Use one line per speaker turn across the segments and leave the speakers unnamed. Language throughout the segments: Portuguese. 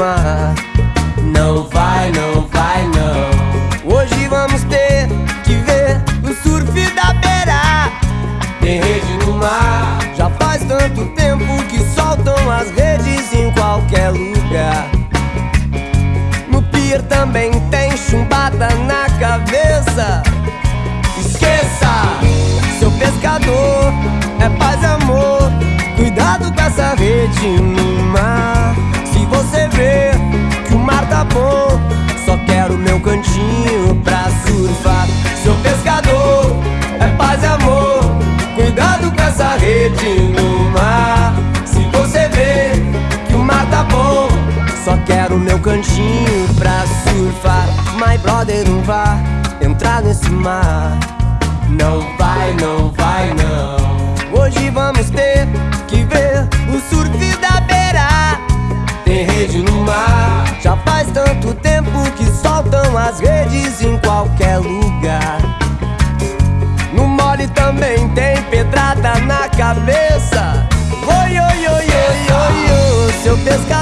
Não vai, não vai, não. Hoje vamos ter que ver o surf da beira. Tem rede no mar. Já faz tanto tempo que soltam as redes em qualquer lugar. No pier também tem chumbada na cabeça. Esqueça, seu pescador é paz e amor. Cuidado com essa rede só quero meu cantinho pra surfar. Seu pescador é paz e amor. Cuidado com essa rede no mar. Se você vê que o mar tá bom, só quero meu cantinho pra surfar. My brother, não vá entrar nesse mar. Não vai, não vai, não. Hoje vamos ter que ver o surf da beira. Tem rede no mar. Já faz tempo que soltam as redes em qualquer lugar. No mole também tem pedrada na cabeça. Oi, oi, oi, oi, oi, oi, seu pescador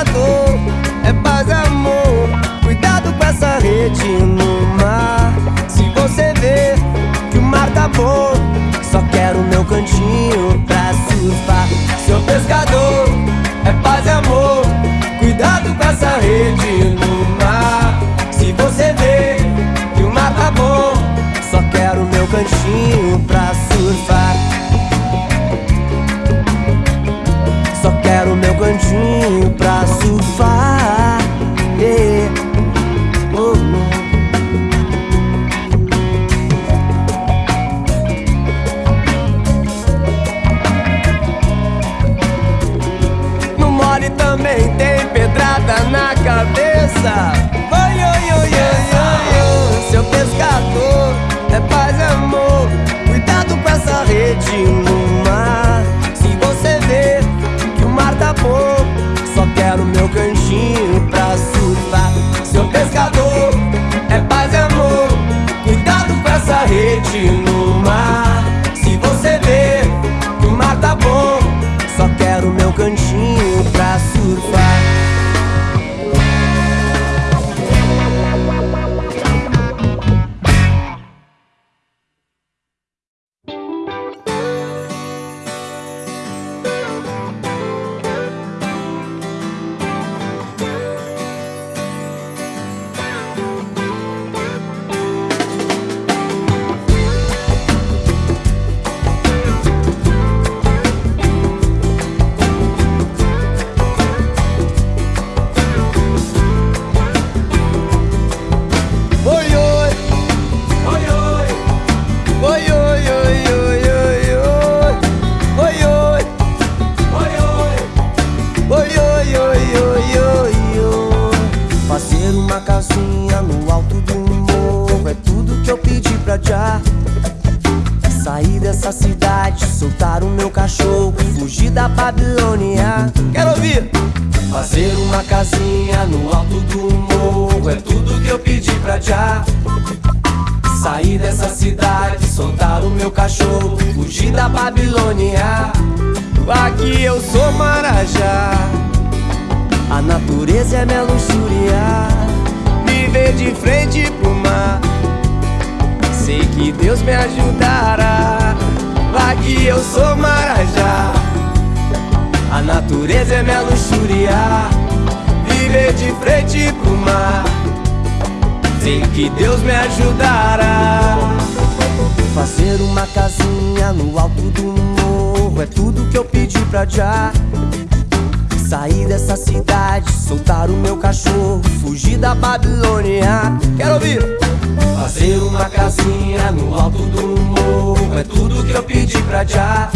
pedi pra já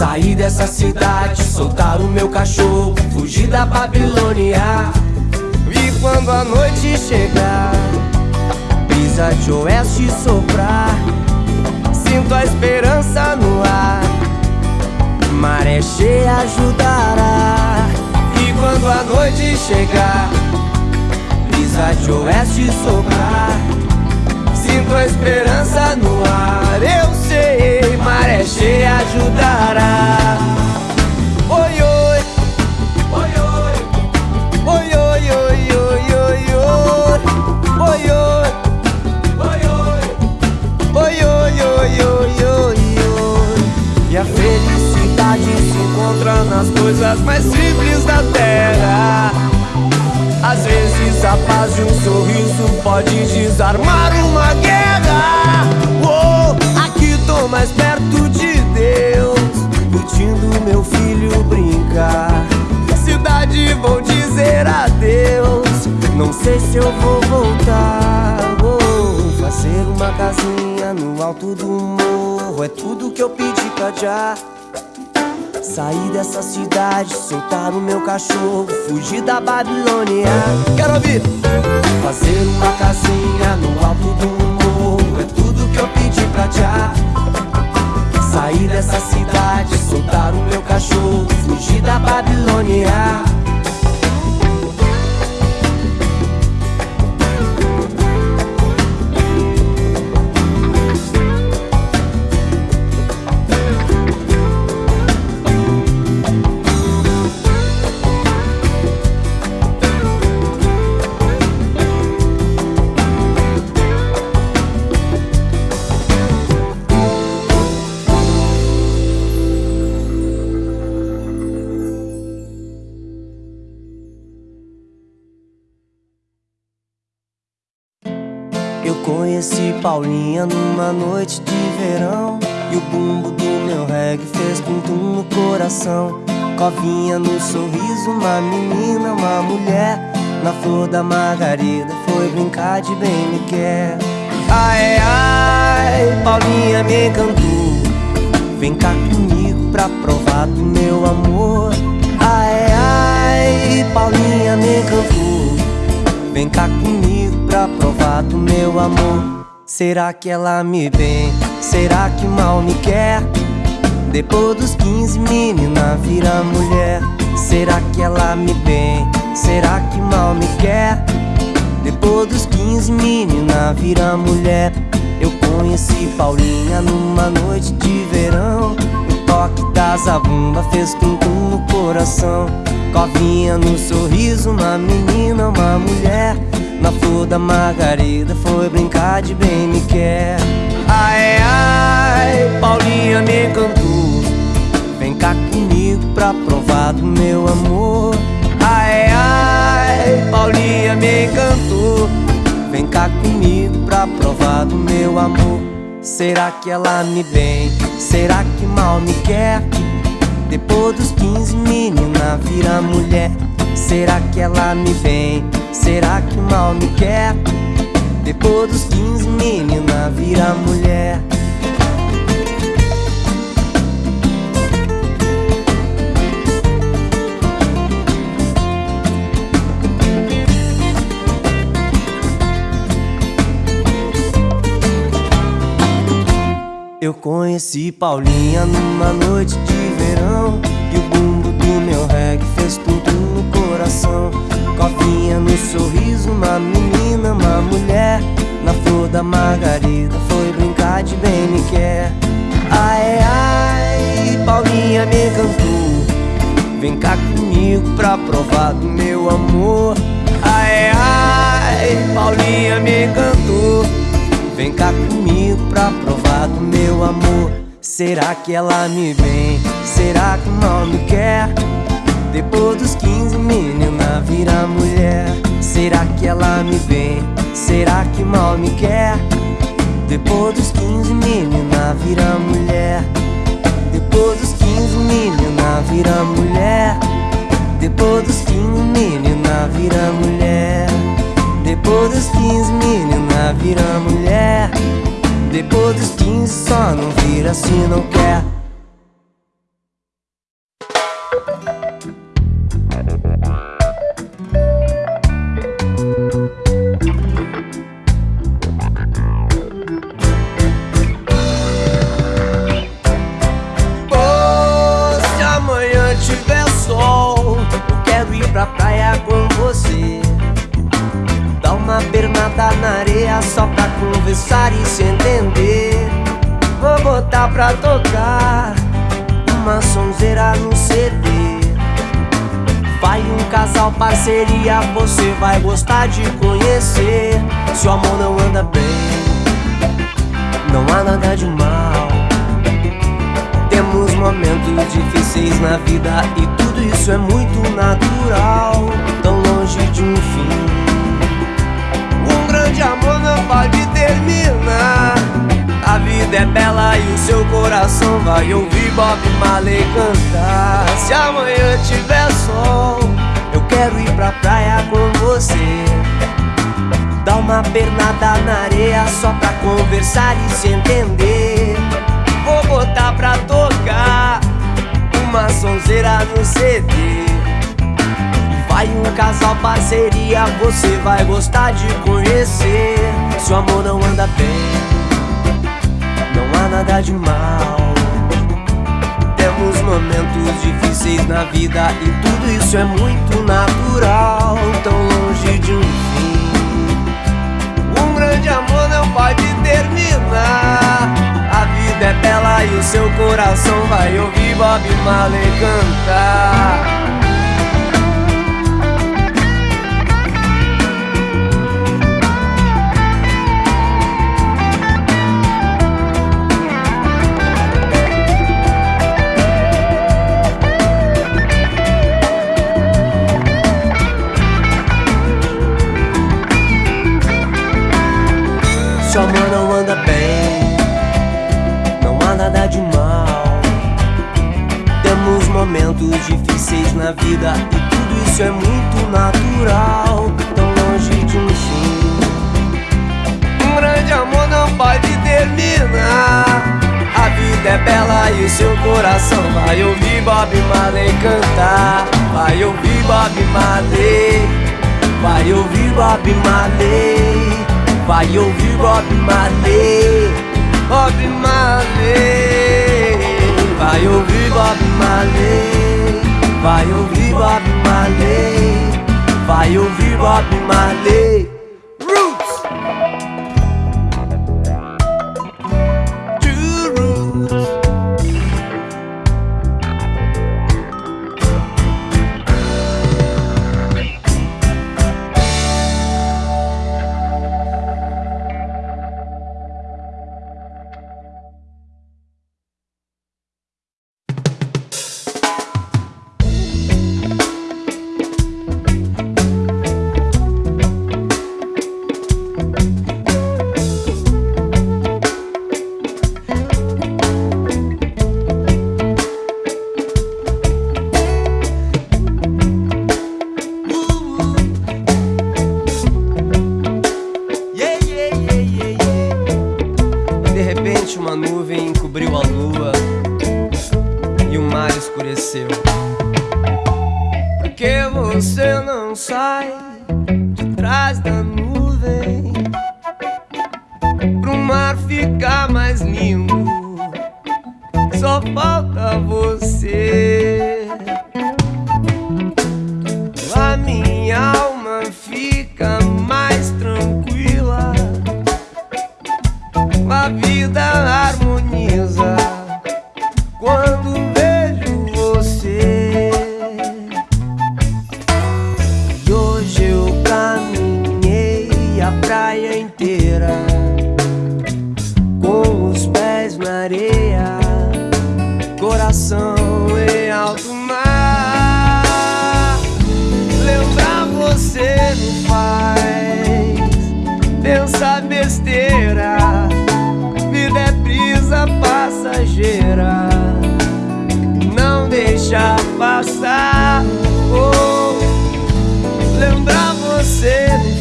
Sair dessa cidade, soltar o meu cachorro, fugir da Babilônia. E quando a noite chegar, brisa de oeste soprar, sinto a esperança no ar. Maré cheia ajudará. E quando a noite chegar, brisa de oeste soprar, sua esperança no ar. Eu sei, maré cheia ajudará. Oi, oi. Oi, oi. Oi, oi, oi, oi, oi, oi. Oi, oi. Oi, oi. Oi, oi, oi, oi, oi, oi. E a felicidade se encontra nas coisas mais simples da terra. Às vezes a paz de um sorriso pode desarmar uma guerra. Oh, aqui tô mais perto de Deus, curtindo meu filho brincar. Cidade vou dizer adeus, não sei se eu vou voltar. Oh, fazer uma casinha no alto do morro é tudo que eu pedi pra já. Sair dessa cidade, soltar o meu cachorro, fugir da Babilônia. Quero ouvir! Fazer uma casinha no alto do morro é tudo que eu pedi pra já. Sair dessa cidade, soltar o meu cachorro, fugir da Babilônia. Paulinha numa noite de verão. E o bumbo do meu reggae fez tum-tum no coração. Covinha no sorriso, uma menina, uma mulher. Na flor da margarida foi brincar de bem me quer. Ai, ai, Paulinha me encantou. Vem cá comigo pra provar do meu amor. Ai, ai, Paulinha me encantou. Vem cá comigo pra provar do meu amor Será que ela me bem? Será que mal me quer? Depois dos 15 menina vira mulher Será que ela me bem? Será que mal me quer? Depois dos 15 menina vira mulher Eu conheci Paulinha numa noite de verão O toque da zabumba fez tum-tum no coração. Covinha no sorriso, uma menina, uma mulher. Na flor da margarida foi brincar de bem me quer. Ai, ai, Paulinha me encantou. Vem cá comigo pra provar do meu amor. Ai, ai, Paulinha me encantou. Vem cá comigo pra provar do meu amor. Será que ela me bem? Será que mal me quer? Depois dos 15 menina vira mulher Será que ela me bem? Será que mal me quer? Depois dos 15, menina vira mulher Eu conheci Paulinha numa noite de verão E o bumbo do meu reggae fez tudo no coração. Covinha no sorriso, uma menina, uma mulher. Na flor da margarida foi brincar de bem me quer. Ai, ai, Paulinha me encantou. Vem cá comigo pra provar do meu amor. Ai, ai, Paulinha me encantou. Vem cá comigo pra provar do meu amor Será que ela me vem? Será que mal me quer? Depois dos 15, menina vira mulher Será que ela me vê? Será que mal me quer? Depois dos 15, menina vira mulher Depois dos 15, menina vira mulher Depois dos 15, menina vira mulher Depois dos 15, menina vira mulher Depois dos 15 só não vira se não quer parceria você vai gostar de conhecer. Se o amor não anda bem, não há nada de mal. Temos momentos difíceis na vida e tudo isso é muito natural. Tão longe de um fim. Um grande amor não pode terminar. A vida é bela e o seu coração vai ouvir Bob Marley cantar. Se amanhã tiver sol quero ir pra praia com você. Dar uma pernada na areia só pra conversar e se entender. Vou botar pra tocar uma sonzeira no CD. E vai um casal parceria, você vai gostar de conhecer. Se o amor não anda bem, não há nada de mal. Momentos difíceis na vida e tudo isso é muito natural. Tão longe de um fim. Um grande amor não pode terminar. A vida é bela e o seu coração vai ouvir Bob Marley cantar. Momentos difíceis na vida e tudo isso é muito natural. Tão longe de um fim. Um grande amor não pode terminar. A vida é bela e o seu coração vai ouvir Bob Marley cantar. Vai ouvir Bob Marley, vai ouvir Bob Marley. Vai ouvir Bob Marley, Bob Marley. Vai ouvir Bob Marley, vai ouvir Bob Marley, vai ouvir Bob Marley.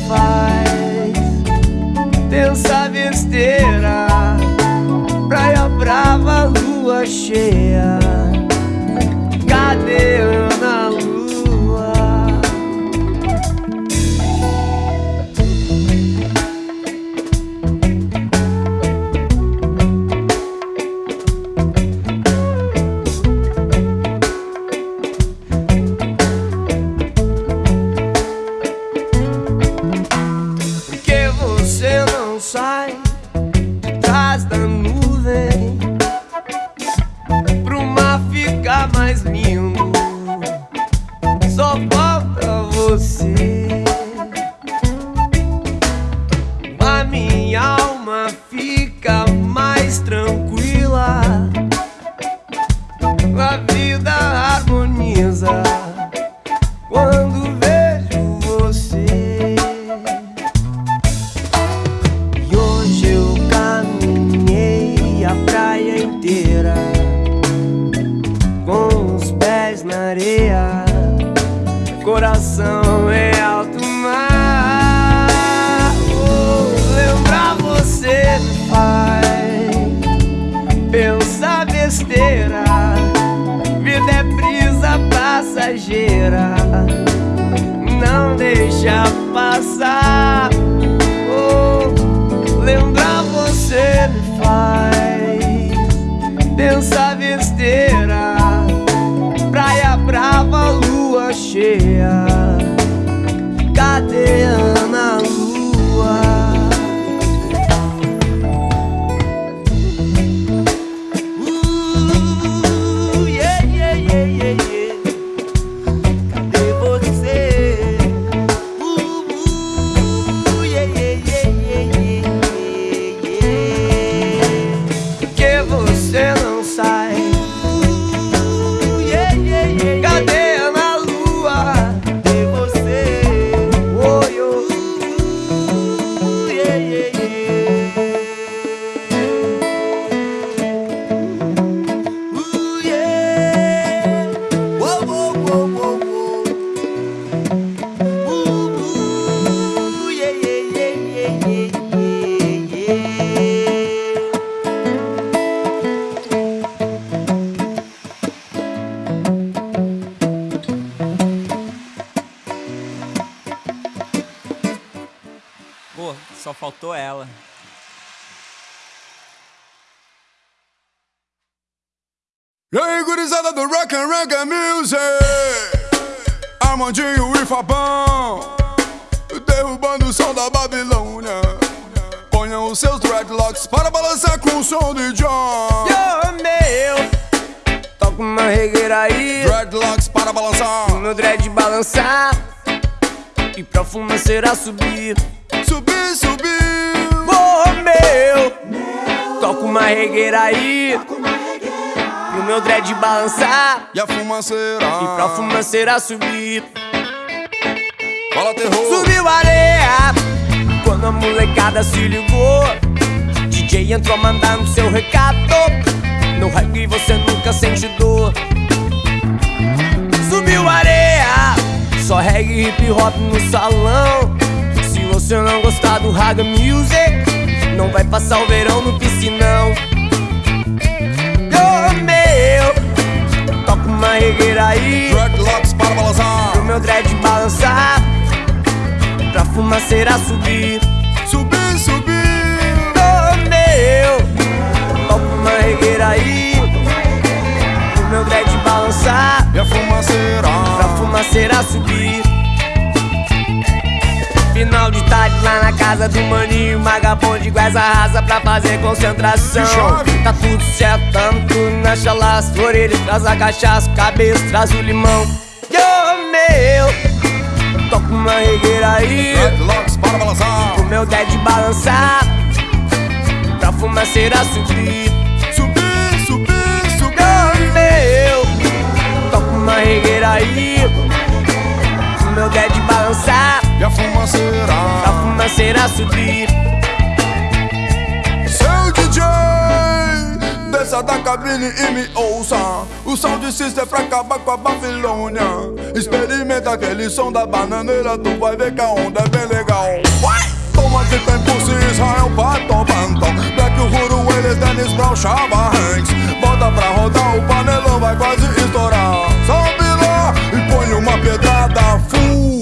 Faz pensar besteira. Praia brava, lua cheia. Cadê Ana coração é alto mar. Oh, lembrar você me faz pensar besteira. Vida é brisa passageira, não deixa passar. Oh, lembrar você me faz.
Faltou ela.
E aí, gurizada do Rock and Reggae Music? Armandinho e Fabão Derrubando o som da Babilônia. Ponham os seus dreadlocks para balançar com o som de John.
Yo, meu, toca uma regueira aí,
Dreadlocks para balançar.
Meu dread balançar e pra fumaceira subir.
Subir, subir
meu, toca uma regueira aí, pro meu dread balançar
E a fumaceira
e pra fumaceira subir.
Fala terror
Subiu areia quando a molecada se ligou. DJ entrou mandando seu recado. No reggae você nunca sente dor. Subiu areia, só reggae hip hop no salão. Se você não gostar do Raga Music, não vai passar o verão no piscinão. Ô meu, toca uma regueira aí
Dreadlocks para balançar
pro meu dread balançar, pra fumaceira subir.
Subir, subir
Ô meu, toca uma regueira aí, pro meu dread balançar,
E a fumaceira
pra fumaceira subir. Final de tarde lá na casa do maninho Vagabonde com essa raça pra fazer concentração. Tá tudo certo, tamo tudo na chalaça Orelha traz a cachaça, cabeça traz o limão. Yo, meu, toca uma regueira aí.
Dreadlocks para balançar.
Pro meu dead balançar Pra fumaceira subir.
Subir, subir, subir.
Yo, meu, toca uma regueira aí. Pro meu dead balançar
E a fumaceira.
Pra fumaceira subir.
Seu DJ, desça da cabine e me ouça. O sound system é pra acabar com a Babilônia. Experimenta aquele som da bananeira, tu vai ver que a onda é bem legal. Toma que tem pulse Israel, Pato, Panton Black Uhuru, eles, Dennis Brown, Chava Hanks Bota pra rodar, o panelão vai quase estourar. Sobe lá e põe uma pedrada full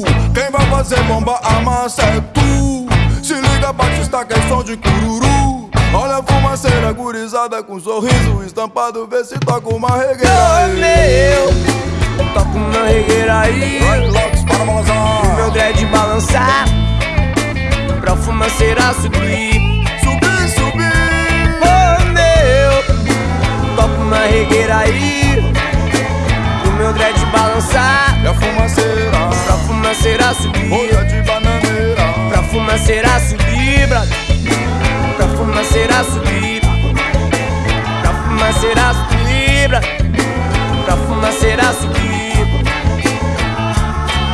fazer bomba, a massa é tu Se liga, Batista, que é som de cururu. Olha a fumaceira gurizada com sorriso estampado Vê se toca uma regueira aí.
meu, toca uma regueira aí.
Dreadlocks para balançar
Meu dread balançar Pra fumaceira subir.
Subir, subir.
Ô meu, toca uma regueira aí meu dread balançar.
E a fumaceira
Pra fumaceira subir.
Olha de bananeira.
Pra fumaceira subir, brother. Pra fumaceira subir. Pra fumaceira subir, brother. Pra fumaceira subir.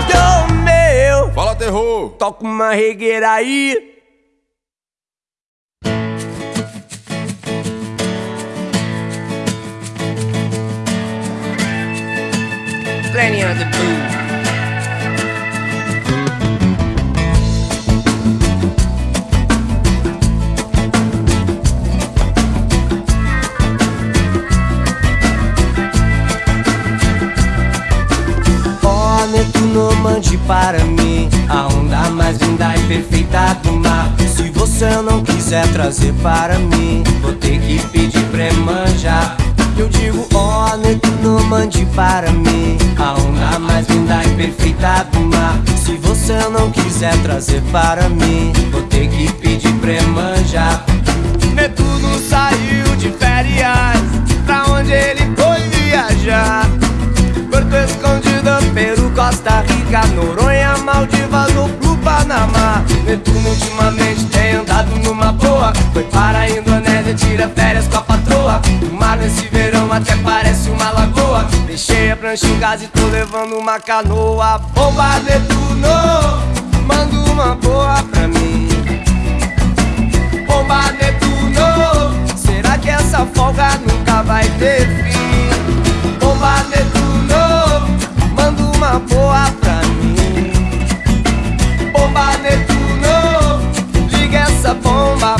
Yo, meu.
Fala terror.
Toca uma regueira aí plenty of the booze. mande para mim. A onda mais linda e perfeita do mar. Se você não quiser trazer para mim Vou ter que pedir pra manjar eu digo, ó, oh, Netuno, mande para mim. A onda mais linda e perfeita do mar. Se você não quiser trazer para mim Vou ter que pedir pra manjar
Netuno saiu de férias. Pra onde ele foi viajar? Porto Escondido, Peru, Costa Rica Noronha, Maldivas ou Panamá Netuno ultimamente tem andado numa boa. Foi para a Indonésia, tira férias com a patroa. O mar nesse verão até parece uma lagoa. Deixei a prancha em casa e tô levando uma canoa. Bomba Netuno, manda uma boa pra mim. Bomba Netuno, será que essa folga nunca vai ter fim? Bomba Netuno, manda uma boa pra mim Bomba Netuno, liga essa bomba.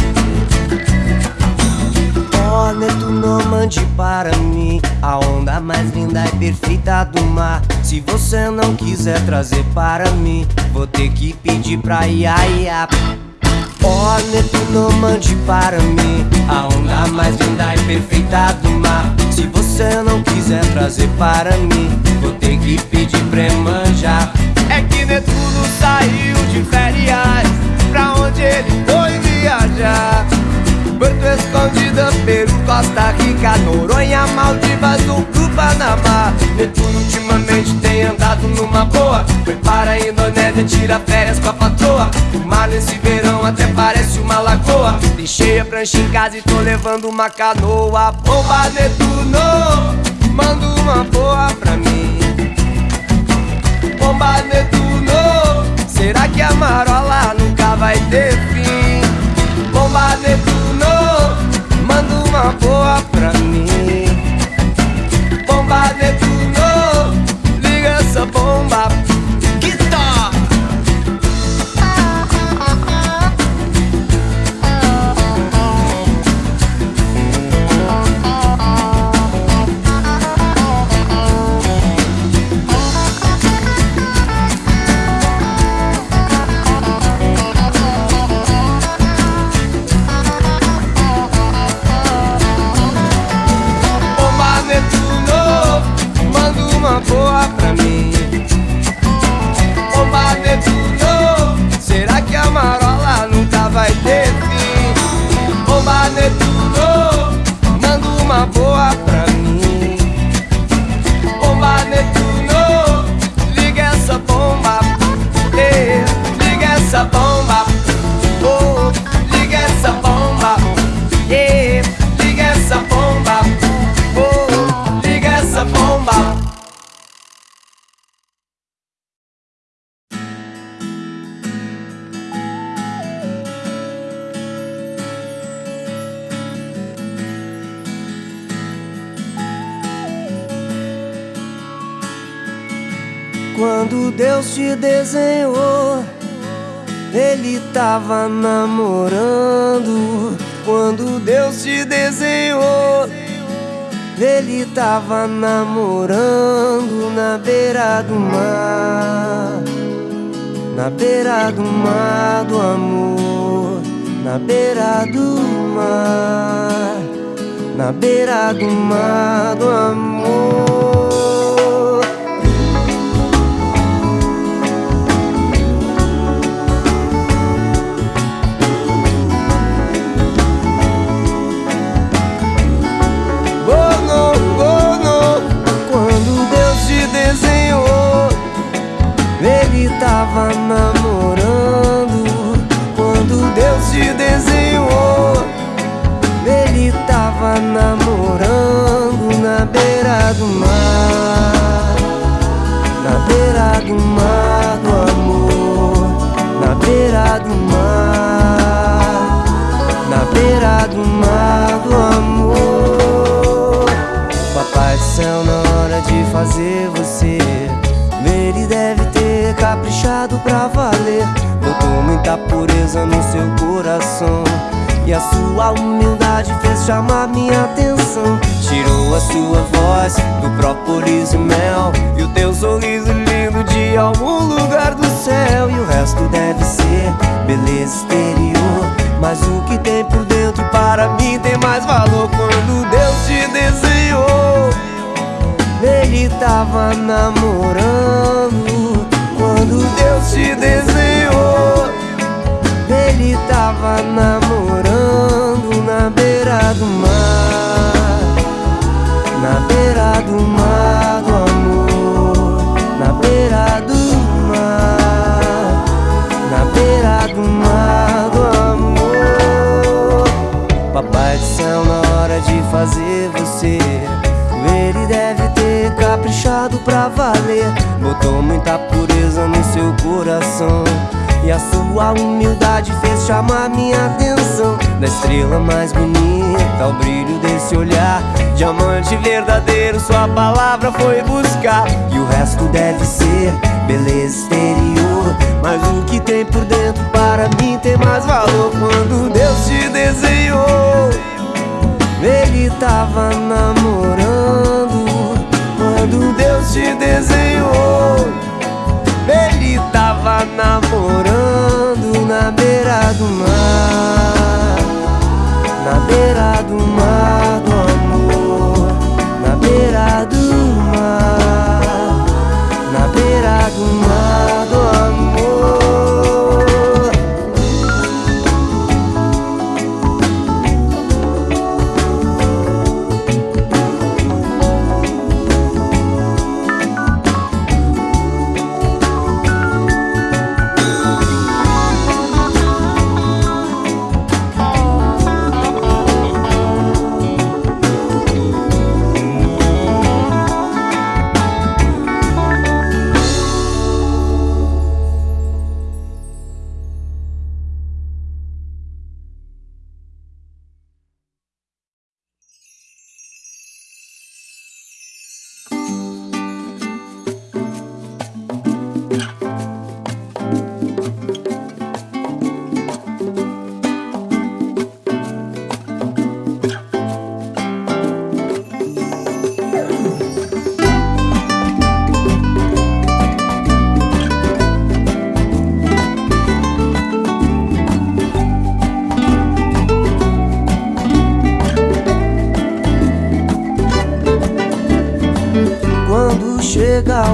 Oh, Netuno, mande para mim A onda mais linda e perfeita do mar. Se você não quiser trazer para mim Vou ter que pedir pra Iaia Oh, Netuno, mande para mim A onda mais linda e perfeita do mar. Se você não quiser trazer para mim Vou ter que pedir pra manjar
É que Netuno saiu de férias. Pra onde ele foi viajar? Porto Escondido, Peru, Costa Rica, Noronha, Maldivas pro Panamá Netuno ultimamente tem andado numa boa. Foi para a Indonésia, tira férias com a patroa. O mar nesse verão até parece uma lagoa. Deixei a prancha em casa e tô levando uma canoa. Bomba Netuno, manda uma boa pra mim Bomba Netuno, será que a marola nunca vai ter fim? Bomba Netuno, manda uma boa pra mim Bomba Netuno, liga essa bomba
tava namorando. Quando Deus te desenhou, Ele tava namorando na beira do mar. Na beira do mar do amor, na beira do mar, na beira do mar do amor. Ele tava no seu coração. E a sua humildade fez chamar minha atenção. Tirou a sua voz do própolis e mel E o teu sorriso lindo de algum lugar do céu. E o resto deve ser beleza exterior. Mas o que tem por dentro para mim tem mais valor Quando Deus te desenhou. Ele tava namorando Quando Deus te desenhou Ele tava namorando na beira do mar. Na beira do mar do amor. Na beira do mar. Na beira do mar do amor. Papai do céu na hora de fazer você Ele deve ter caprichado pra valer. Botou muita pureza no seu coração e a sua humildade fez chamar minha atenção. Da estrela mais bonita ao brilho desse olhar. Diamante verdadeiro, sua palavra foi buscar. E o resto deve ser beleza exterior. Mas o que tem por dentro para mim tem mais valor. Quando Deus te desenhou Ele tava namorando. Quando Deus te desenhou namorando na beira do mar Na beira do mar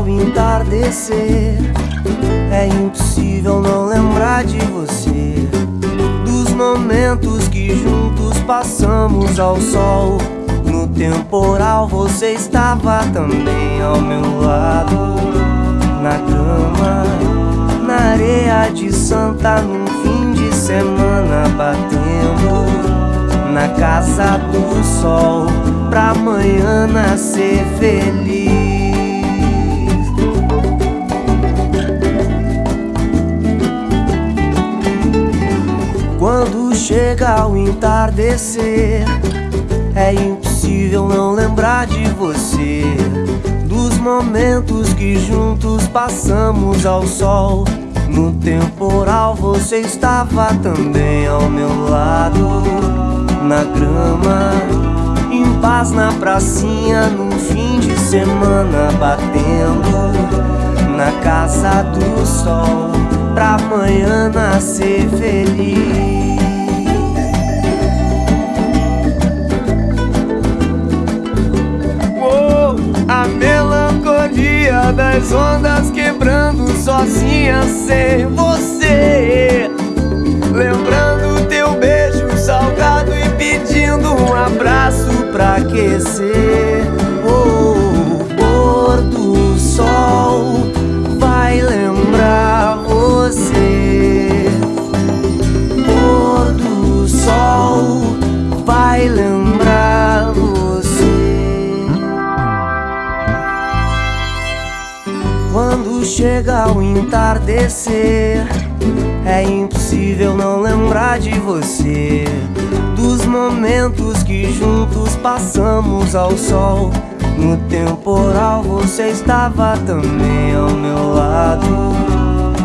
entardecer. É impossível não lembrar de você. Dos momentos que juntos passamos ao sol. No temporal você estava também ao meu lado. Na grama, na areia de Santa Num fim de semana batendo. Na casa do sol pra amanhã nascer feliz. Quando chega o entardecer, é impossível não lembrar de você. Dos momentos que juntos passamos ao sol. No temporal você estava também ao meu lado na grama, em paz na pracinha, no fim de semana batendo na casa do sol, pra amanhã nascer feliz. Oh, a melancolia das ondas quebrando sozinha sem você, entardecer. É impossível não lembrar de você Dos momentos que juntos passamos ao sol No temporal você estava também ao meu lado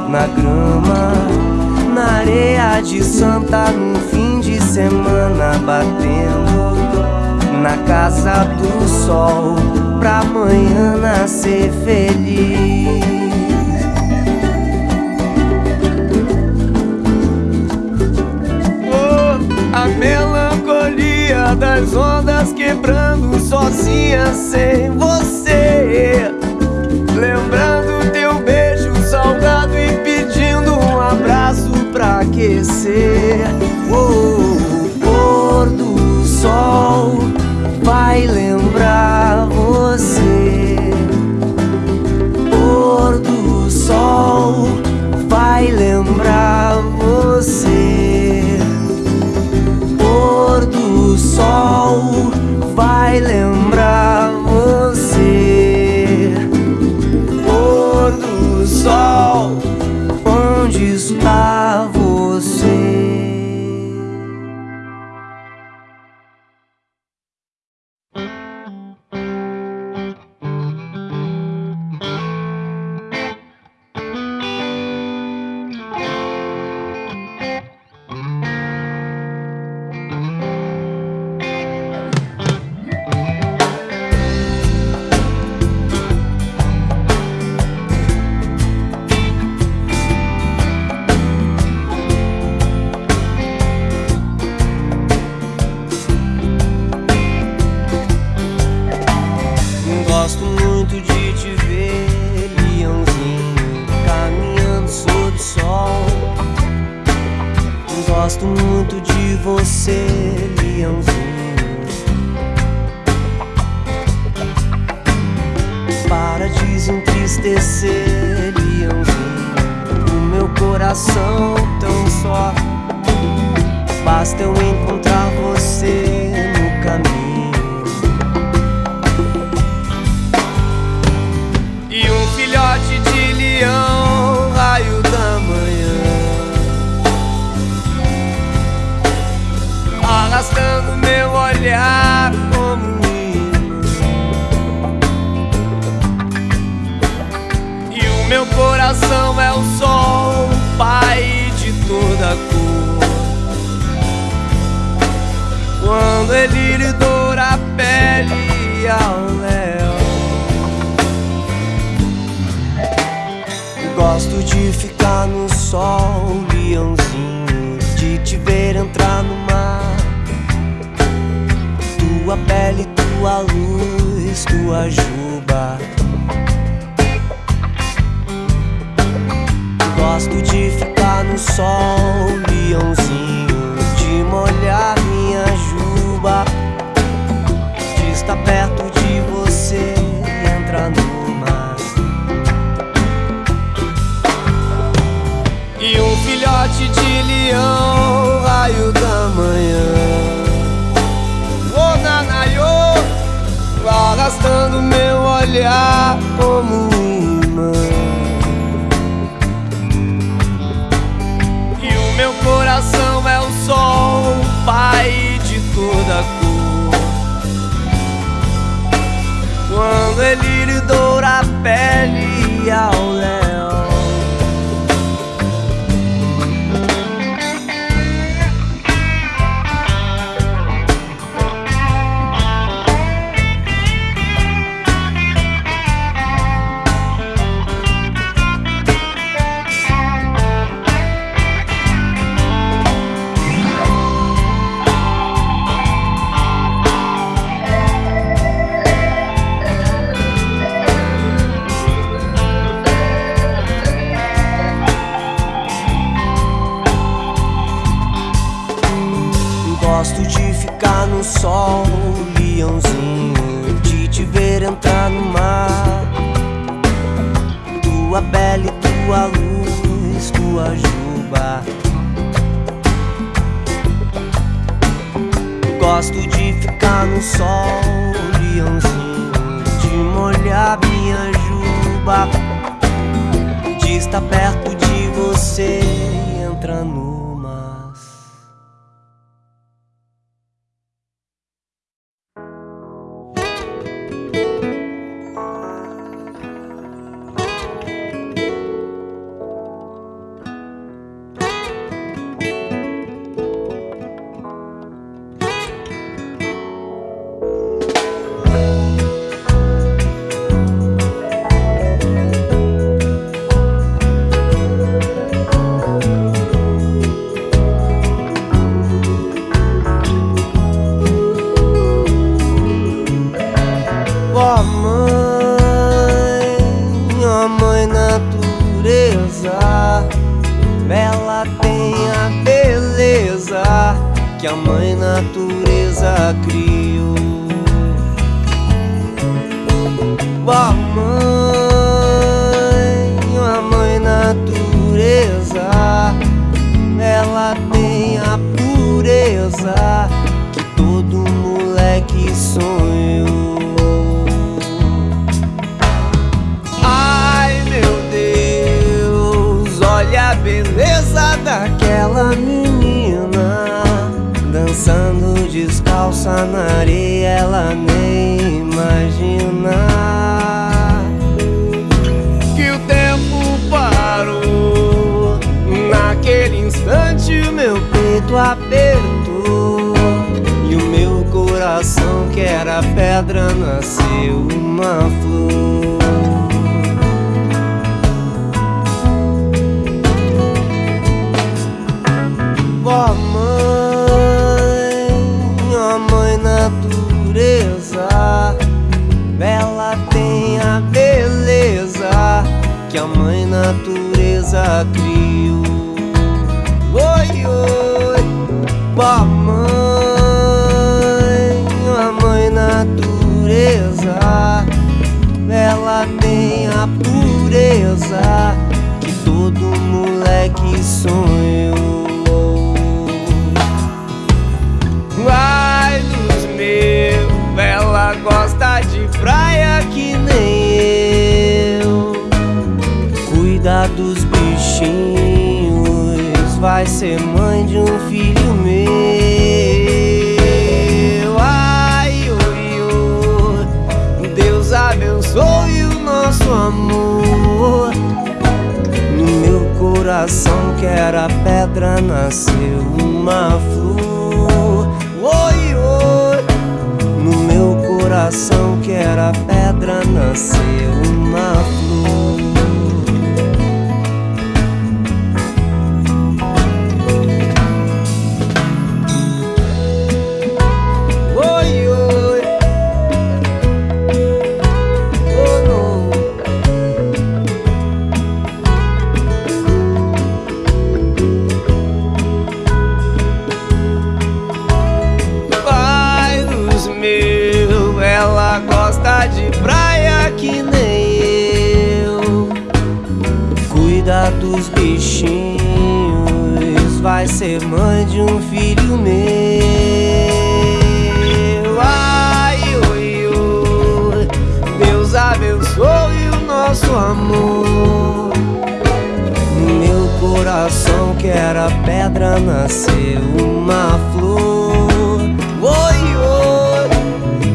Na grama, na areia de Santa No fim de semana batendo na casa do sol pra amanhã nascer feliz.
Das ondas quebrando sozinha sem você. Lembrando teu beijo salgado e pedindo um abraço pra aquecer.
Oh, o pôr do sol vai lembrar meu coração
é o sol, pai de toda cor. Quando ele lhe doura a pele ao léu.
Gosto de ficar no sol, leãozinho, de te ver entrar no mar. Tua pele, tua luz, tua juba. Gosto de ficar no sol, leãozinho, de molhar minha juba. De estar perto de você e entrar no mar.
E um filhote de leão, raio da manhã. Oh, nanaiô, arrastando meu olhar como pai de toda cor. Quando ele lhe doura a pele ao
natureza na areia, ela nem imagina que o tempo parou. Naquele instante, o meu peito apertou e o meu coração, que era pedra, nasceu uma flor. Natureza criou. Oi, oi, ó mãe, ó mãe natureza, ela tem a pureza vai ser mãe de um filho meu. Ai, oi, oi, Deus abençoe o nosso amor. No meu coração que era pedra nasceu uma flor. Oi, oi. No meu coração que era pedra nasceu uma flor. Ser mãe de um filho meu. Ai, oi, oi, Deus abençoe o nosso amor. No meu coração que era pedra nasceu uma flor. Oi, oi.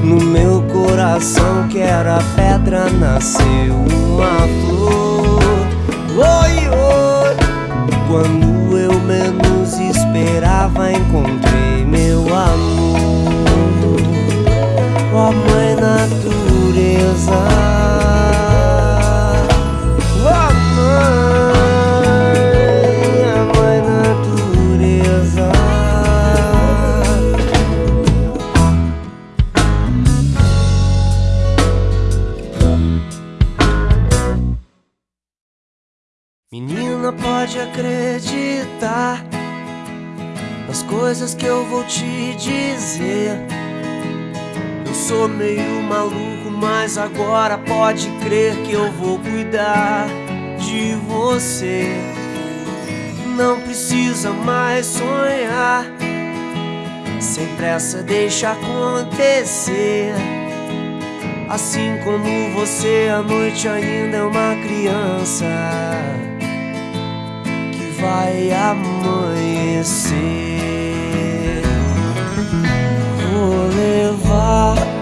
No meu coração que era pedra nasceu uma flor. Oi, oi. Quando eu menos esperava encontrei meu amor. Ó mãe natureza. Sou meio maluco, mas agora pode crer que eu vou cuidar de você. Não precisa mais sonhar, sem pressa deixa acontecer. Assim como você, a noite ainda é uma criança que vai amanhecer. Vou levar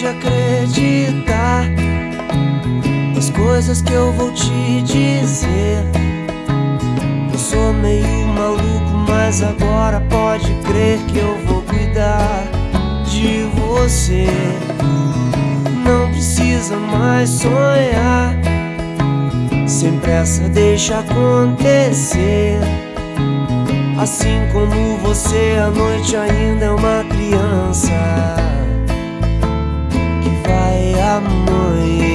pode acreditar nas coisas que eu vou te dizer. Eu sou meio maluco, mas agora pode crer que eu vou cuidar de você. Não precisa mais sonhar. Sem pressa, deixa acontecer. Assim como você, a noite ainda é uma criança vai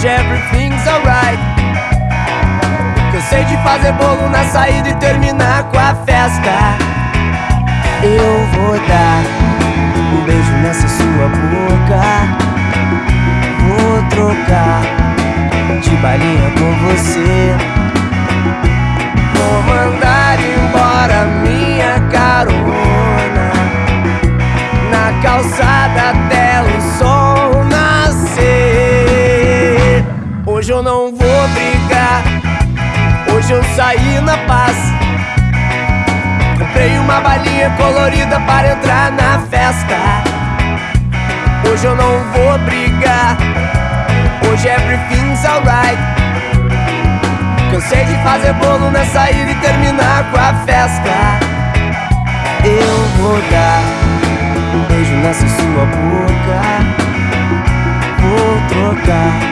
Hoje everything's alright. Cansei de fazer bolo na saída e terminar com a festa. Eu vou dar um beijo nessa sua boca. Vou trocar de balinha com você. Vou mandar embora minha carona na calçada Hoje eu não vou brigar, hoje eu saí na paz. Comprei uma balinha colorida para entrar na festa. Hoje eu não vou brigar. Hoje everything's alright. Cansei de fazer bolo na saída e terminar com a festa. Eu vou dar um beijo nessa sua boca. Vou trocar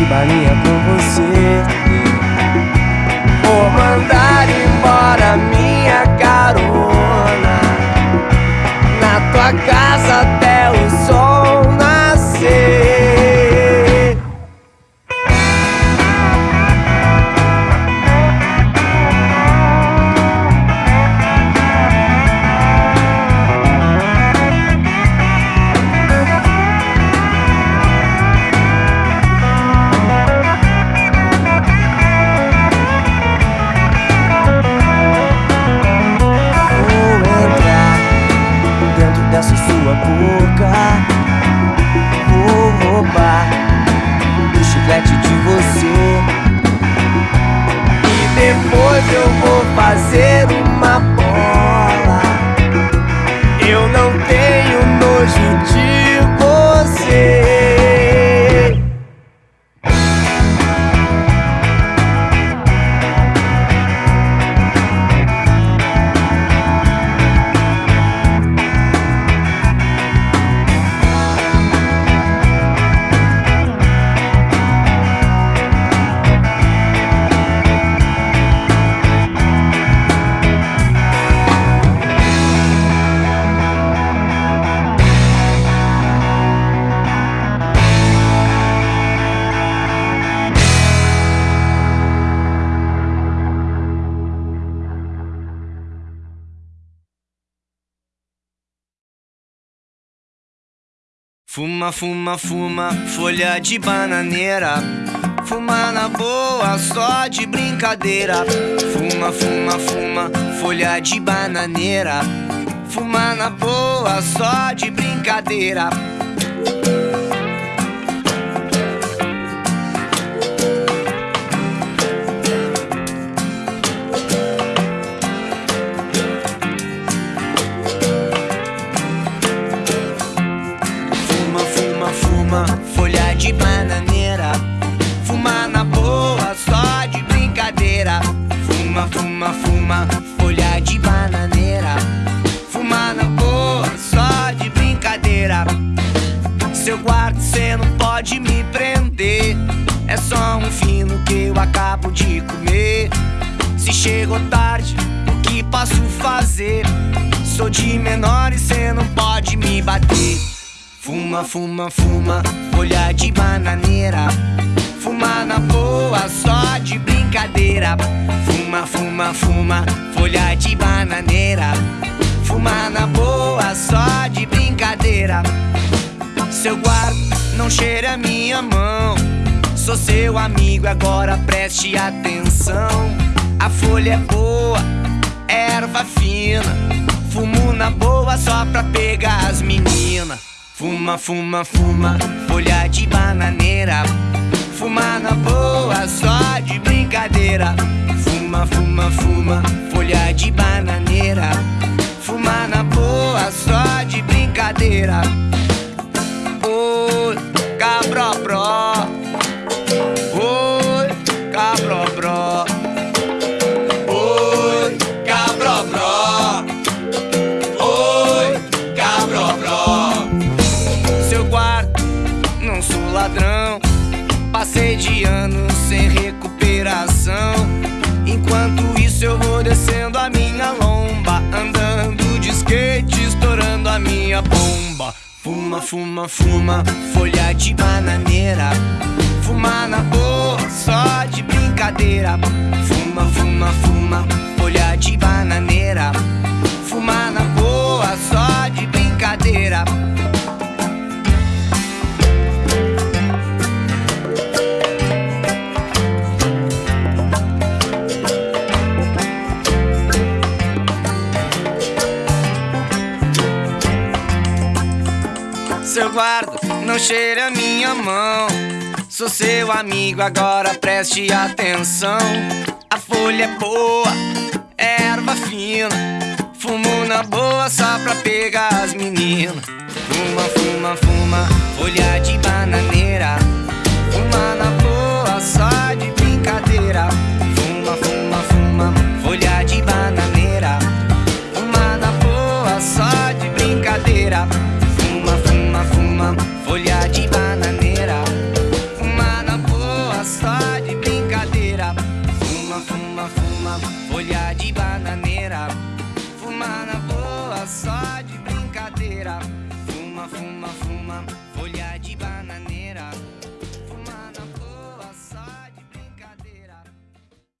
de balinha com você. Vou mandar embora minha carona na tua casa até dessa sua boca. Vou roubar o chiclete de você. E depois eu vou fazer uma Fuma, fuma, folha de bananeira. Fuma na boa, só de brincadeira. Fuma, fuma, fuma, folha de bananeira. Fuma na boa, só de brincadeira. Se chegou tarde, o que posso fazer? Sou de menor e cê não pode me bater. Fuma, fuma, fuma, folha de bananeira. Fuma na boa, só de brincadeira. Fuma, fuma, fuma, folha de bananeira. Fuma na boa, só de brincadeira. Seu guarda, não cheire a minha mão. Sou seu amigo, agora preste atenção. A folha é boa, erva fina. Fumo na boa só pra pegar as meninas. Fuma, fuma, fuma, folha de bananeira. Fuma na boa, só de brincadeira. Fuma, fuma, fuma, folha de bananeira. Fuma na boa, só de brincadeira. Oi, cabrobró. Oi, ladrão. Passei de ano sem recuperação. Enquanto isso, eu vou descendo a minha lomba. Andando de skate, estourando a minha bomba. Fuma, fuma, fuma, folha de bananeira. Fuma na boa, só de brincadeira. Fuma, fuma, fuma, folha de bananeira. Fuma na boa, só de brincadeira. Seu guarda, não cheire a minha mão. Sou seu amigo, agora preste atenção. A folha é boa, é erva fina. Fumo na boa só pra pegar as meninas. Fuma, fuma, fuma, folha de bananeira. Fuma na boa só de brincadeira.